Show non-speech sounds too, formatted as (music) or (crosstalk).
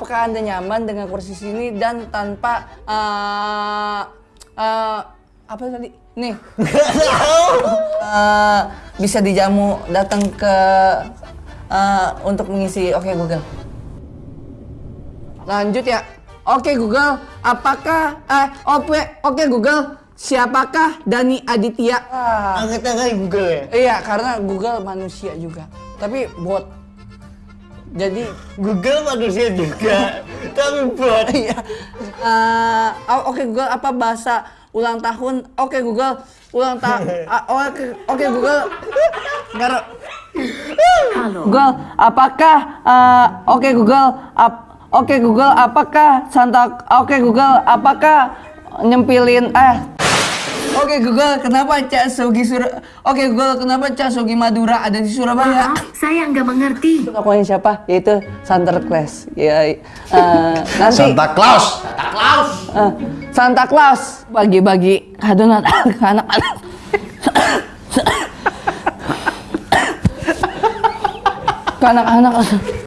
Apakah Anda nyaman dengan kursi sini dan tanpa uh, uh, apa tadi? Nih. Uh, (laughs) bisa dijamu datang ke uh, untuk mengisi Oke Google. Lanjut ya. Oke Google, apakah eh oke oke Google, siapakah Dani Aditya? Angkat tangan Google ya? iya, karena Google manusia juga. Tapi bot. Jadi Google manusia juga, tapi bot. (laughs) iya. Eh, oh, oke Google, apa bahasa ulang tahun? Oke Google, ulang tahun. (laughs) oke oke Google. Gar- Google, apakah eh, oke Google, ap- oke Google, apakah Santa oke Google, apakah nyempilin eh Oke Google, kenapa Cak Sogi Sur Oke Google, kenapa Cak Sogi Madura ada di Surabaya? Maaf, saya nggak mengerti. Itu tokohnya siapa? Yaitu Santa Claus. Ya, eh, nanti Santa Claus. eh, Santa Claus bagi-bagi kado Natal ke anak-anak. ke anak-anak.